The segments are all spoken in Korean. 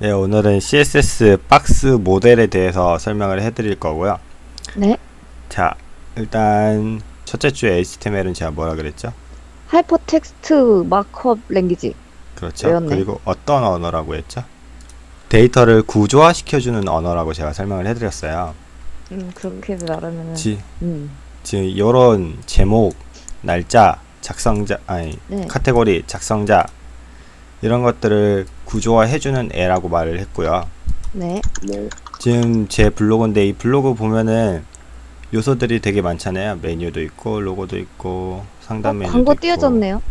네, 오늘은 CSS 박스 모델에 대해서 설명을 해드릴 거고요. 네. 자, 일단 첫째 주에 HTML은 제가 뭐라 그랬죠? Hypertext Markup Language. 그렇죠. 외웠네. 그리고 어떤 언어라고 했죠? 데이터를 구조화시켜주는 언어라고 제가 설명을 해드렸어요. 음, 그렇게 말하면은. 지, 음. 지금 이런 제목, 날짜, 작성자, 아니 네. 카테고리, 작성자 이런 것들을 구조화해주는 애라고 말을 했고요. 네. 네, 지금 제 블로그인데 이 블로그 보면은 요소들이 되게 많잖아요. 메뉴도 있고 로고도 있고 상단 어, 메뉴도 광고 있고 띄어졌네요.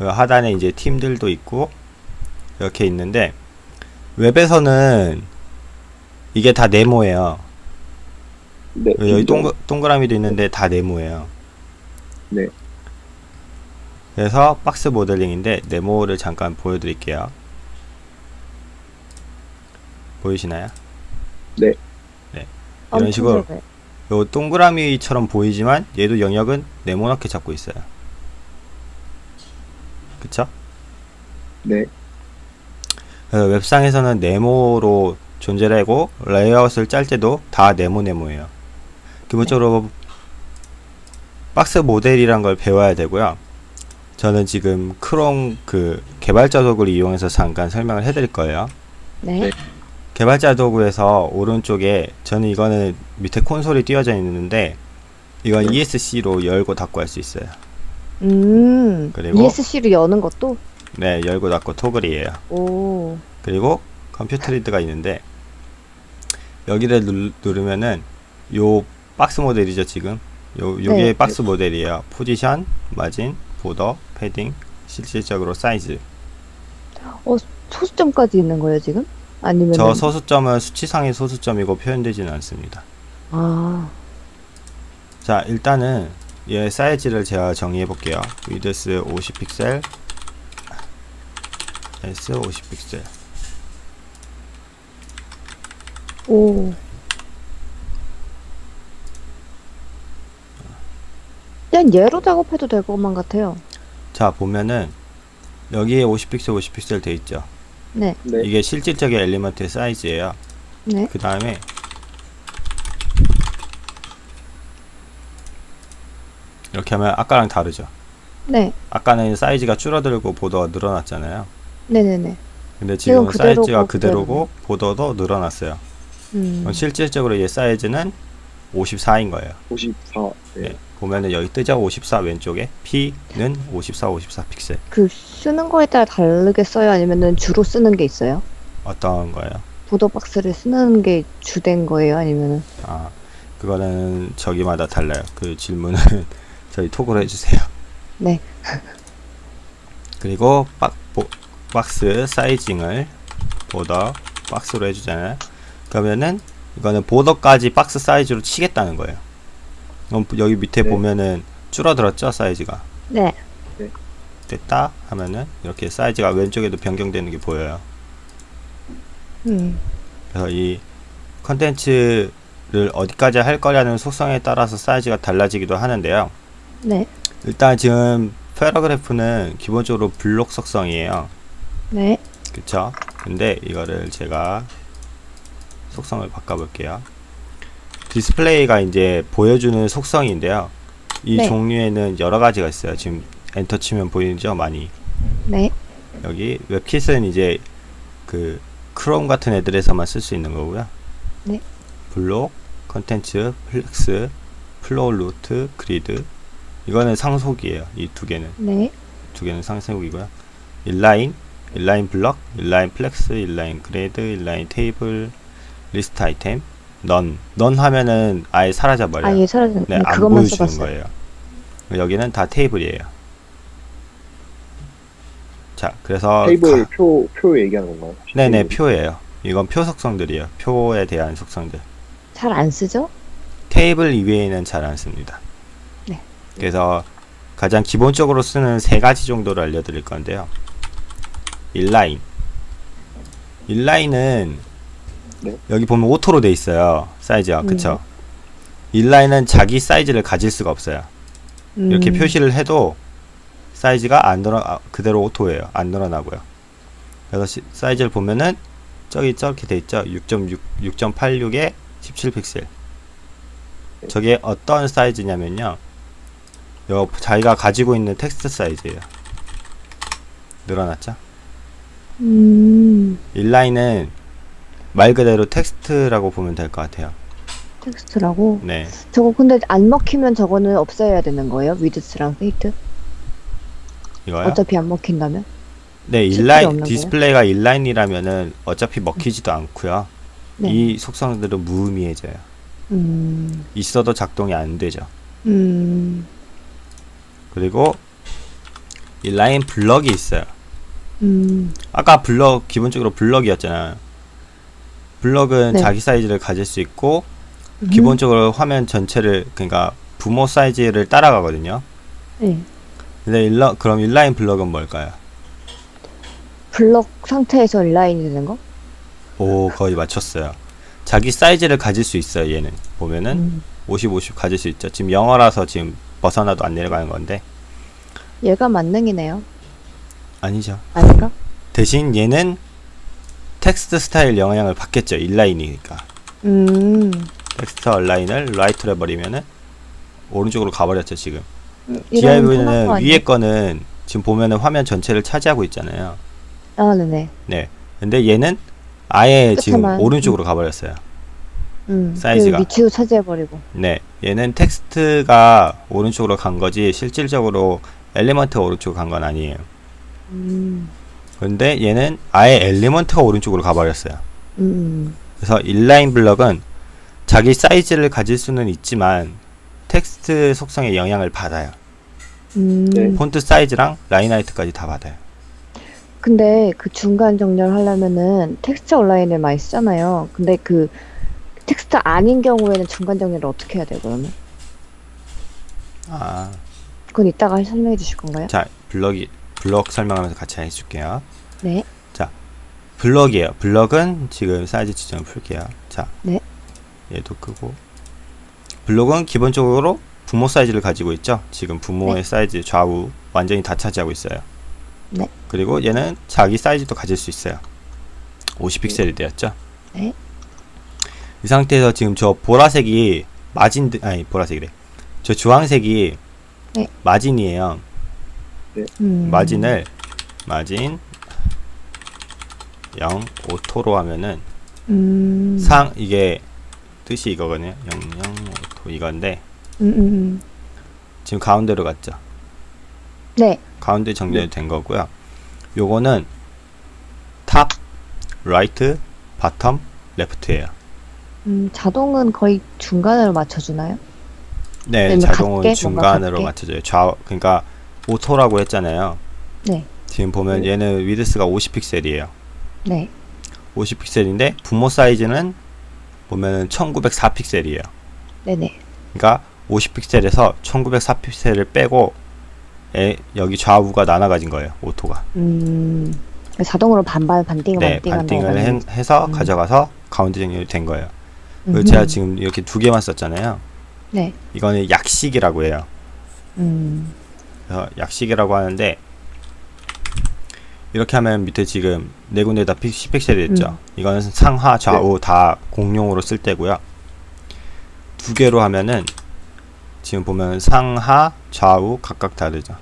그 하단에 이제 팀들도 있고 이렇게 있는데 웹에서는 이게 다 네모예요. 네, 여기. 동그, 동그라미도 있는데 다 네모예요. 네. 그래서 박스 모델링인데 네모를 잠깐 보여드릴게요. 보이시나요? 네. 네. 이런 엄청 식으로. 요 동그라미처럼 보이지만 얘도 영역은 네모나게 잡고 있어요. 그쵸? 네, 그래서 웹상에서는 네모로 존재를 하고 레이아웃을 짤 때도 다 네모 네모예요. 기본적으로 박스 모델이란 걸 배워야 되고요. 저는 지금 크롬 그 개발자 도구를 이용해서 잠깐 설명을 해드릴 거예요. 네. 네. 개발자 도구에서 오른쪽에 저는 이거는 밑에 콘솔이 띄어져 있는데 이건 네. ESC로 열고 닫고 할 수 있어요. 음. 그리고- ESC로 여는 것도? 네, 열고 닫고 토글이에요. 오. 그리고 컴퓨터 리드가 있는데 여기를 누, 누르면은 요 박스 모델이죠 지금 요 요게 네. 박스 모델이에요 position margin border padding 실질적으로 사이즈 어, 소수점까지 있는 거예요, 지금? 아니면. 저 소수점은 수치상의 소수점이고 표현되지는 않습니다 아. 자 일단은 얘 사이즈를 제가 정의해 볼게요 width 50픽셀 S 50픽셀 오. 그냥 얘로 작업해도 될 것만 같아요. 자 보면은 여기에 50픽셀 50픽셀 돼 있죠 네. 네, 이게 실질적인 엘리먼트의 사이즈예요 네. 그 다음에 이렇게 하면 아까랑 다르죠 네. 아까는 사이즈가 줄어들고 보더가 늘어났잖아요 네네네. 근데 지금 그대로고 사이즈가 그대로고 보더도 늘어났어요 음. 그럼 실질적으로 얘 사이즈는 54인 거예요 54. 네, 네. 보면은 여기 뜨죠 54 왼쪽에 P는 54 54 픽셀 그 쓰는 거에 따라 다르게 써요? 아니면은 주로 쓰는 게 있어요? 어떤 거예요 보더 박스를 쓰는 게 주된 거예요? 아니면은 아 그거는 저기마다 달라요 그 질문은 저희 톡으로 해주세요 네. 그리고 박, 보, 박스 사이징을 보더 박스로 해주잖아요 그러면은 이거는 보더까지 박스 사이즈로 치겠다는 거예요 여기 밑에 네. 보면은 줄어들었죠 사이즈가 네. 됐다 하면은 이렇게 사이즈가 왼쪽에도 변경되는 게 보여요 음. 그래서 이 컨텐츠를 어디까지 할 거냐는 속성에 따라서 사이즈가 달라지기도 하는데요 네. 일단 지금 paragraph는 기본적으로 블록 속성이에요 네. 그쵸? 근데 이거를 제가 속성을 바꿔볼게요. display가 이제 보여주는 속성인데요. 이 네. 종류에는 여러 가지가 있어요. 지금 엔터 치면 보이죠? 많이. 네. 여기 webkit은 이제 그 크롬 같은 애들에서만 쓸 수 있는 거고요. 네. block, contents, flex, flow-root, grid. 이거는 상속이에요. 이 두 개는. 네. 두 개는 상속이고요. inline, inline block, inline flex, inline grid, inline table, list item, none. none 하면은 아예 사라져 버려요. 아예 사라진 네, 네, 안 그것만 보여주는 써봤어요. 거예요. 여기는 다 테이블이에요. 자, 그래서 테이블 가- 표, 표 얘기하는 건가요? 네네 테이블. 표예요. 이건 표 속성들이에요. 표에 대한 속성들. 잘 안 쓰죠? 테이블 이외에는 잘 안 씁니다. 네. 그래서 가장 기본적으로 쓰는 세 가지 정도를 알려드릴 건데요. inline. inline은 네. 여기 보면 auto로 돼 있어요. 사이즈가 음. 그쵸? 인라인은 자기 사이즈를 가질 수가 없어요. 이렇게 음. 표시를 해도 사이즈가 안 늘어 아, 그대로 오토예요. 안 늘어나고요. 그래서 시- 사이즈를 보면은 저기 저렇게 돼 있죠. 6.6 6.86에 17픽셀. 저게 어떤 사이즈냐면요. 요 자기가 가지고 있는 텍스트 사이즈예요. 늘어났죠? 음, 인라인은 말 그대로 텍스트라고 보면 될 것 같아요. 텍스트라고. 네. 저거 근데 안 먹히면 저거는 없애야 되는 거예요? width랑 height? 이거요? 어차피 안 먹힌다면? 네, inline 없는 거예요? display가 inline이라면은 어차피 먹히지도 않고요. 네. 이 속성들은 무의미해져요. 음, 있어도 작동이 안 되죠. 음, 그리고 inline block이 있어요. 음, 아까 블럭 기본적으로 블럭이었잖아요. 블럭은 네. 자기 사이즈를 가질 수 있고 음. 기본적으로 화면 전체를 그러니까 부모 사이즈를 따라가거든요. 네. 근데 일러, 그럼 인라인 블럭은 뭘까요? 블럭 상태에서 인라인이 되는 거? 오 거의 맞췄어요. 자기 사이즈를 가질 수 있어요. 얘는 보면은 음. 50, 50 가질 수 있죠. 지금 영어라서 지금 벗어나도 안 내려가는 건데 얘가 만능이네요. 아니죠. 아닌가? 대신 얘는 텍스트 스타일 영향을 받겠죠. inline이니까. 음, text-align을 right로 해버리면은 오른쪽으로 가버렸죠. 지금. 거 아니에요? 위에 거는 지금 보면은 화면 전체를 차지하고 있잖아요. 아, 네네. 네. 근데 얘는 아예 지금 끝에만. 오른쪽으로 가버렸어요. 음, 사이즈가. 그 위치도 차지해버리고. 네. 얘는 텍스트가 오른쪽으로 간 거지 실질적으로 element가 오른쪽으로 간건 아니에요. 음, 근데 얘는 아예 element가 오른쪽으로 가버렸어요. 음, 그래서 inline block은 자기 사이즈를 가질 수는 있지만 텍스트 속성에 영향을 받아요. 음. 네. font size랑 line height까지 다 받아요. 근데 그 중간 정렬 하려면은 text-align을 많이 쓰잖아요. 근데 그 텍스트 아닌 경우에는 중간 정렬을 어떻게 해야 돼요, 그러면? 아, 그건 이따가 설명해 주실 건가요? 자, 블럭이 블럭 설명하면서 같이 해줄게요. 네. 블럭이에요. 블럭은 지금 사이즈 지정을 풀게요. 자, 네. 얘도 끄고 블럭은 기본적으로 부모 사이즈를 가지고 있죠. 지금 부모의 네. 사이즈 좌우 완전히 다 차지하고 있어요. 네. 그리고 얘는 자기 사이즈도 가질 수 있어요. 50픽셀이 되었죠. 네. 이 상태에서 지금 저 보라색이 마진 아니 보라색이래. 저 주황색이 네. margin이에요. 음. margin을 margin 0 auto로 하면은 음. 상 이게 뜻이 이거거든요. 0 0 auto 이건데 음, 음, 음. 지금 가운데로 갔죠. 네. 가운데 정렬이 된 거고요. 요거는 top, right, bottom, left예요. 음, 자동은 거의 중간으로 맞춰주나요? 네, 자동은 중간으로 같게? 맞춰져요. 좌 그러니까 auto라고 했잖아요. 네. 지금 보면 얘는 width가 50픽셀이에요. 네. 50픽셀인데 부모 사이즈는 보면은 1904픽셀이에요. 네네. 그러니까 50픽셀에서 1904픽셀을 빼고 에, 여기 좌우가 나눠 가진 거예요. auto가. 음. 자동으로 반반, 반띵, 네, 반띵 반띵을 해, 해서 음. 가져가서 가운데 정렬이 된 거예요. 음. 그리고 제가 지금 이렇게 두 개만 썼잖아요. 네. 이거는 약식이라고 해요. 음. 그래서 약식이라고 하는데 이렇게 하면 밑에 지금 네 군데 다 10픽셀이 됐죠. 음. 이거는 상하 좌우 다 공용으로 쓸 때고요. 두 개로 하면은 지금 보면 상하 좌우 각각 다르죠.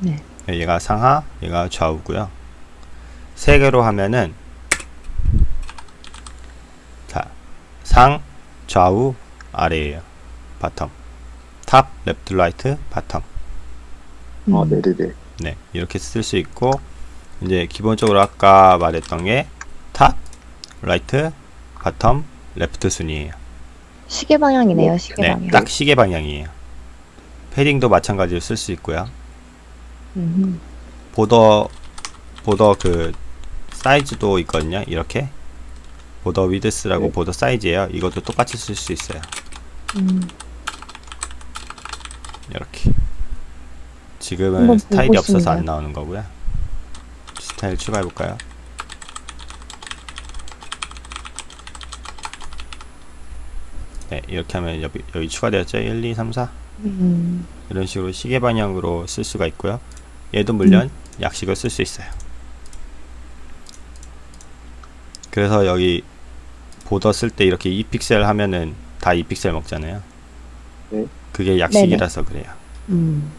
네. 얘가 상하, 얘가 좌우고요. 세 개로 하면은 자, 상, 좌우, 아래예요. bottom. top, left, right, bottom. 아, 음. 네네네. 네, 이렇게 쓸 수 있고 이제 기본적으로 아까 말했던 게 top, right, bottom, left 순이에요. 시계 방향이네요, 시계 네, 방향. 딱 시계 방향이에요. padding도 마찬가지로 쓸 수 있고요. 음. border border 그 사이즈도 있거든요. 이렇게 보더 위드스라고 네. border 사이즈예요. 이것도 똑같이 쓸 수 있어요. 음. 이렇게 지금은 스타일이 없어서 안 싶네요. 나오는 거고요. 스타일 추가해 볼까요? 네, 이렇게 하면 여기, 여기 추가되었죠. 1, 2, 3, 4 음. 이런 식으로 시계 방향으로 쓸 수가 있고요. 얘도 물론 음. 약식을 쓸 수 있어요. 그래서 여기 보더 쓸 때 이렇게 2픽셀 하면은 다 2픽셀 먹잖아요. 네. 그게 약식이라서 그래요. 음.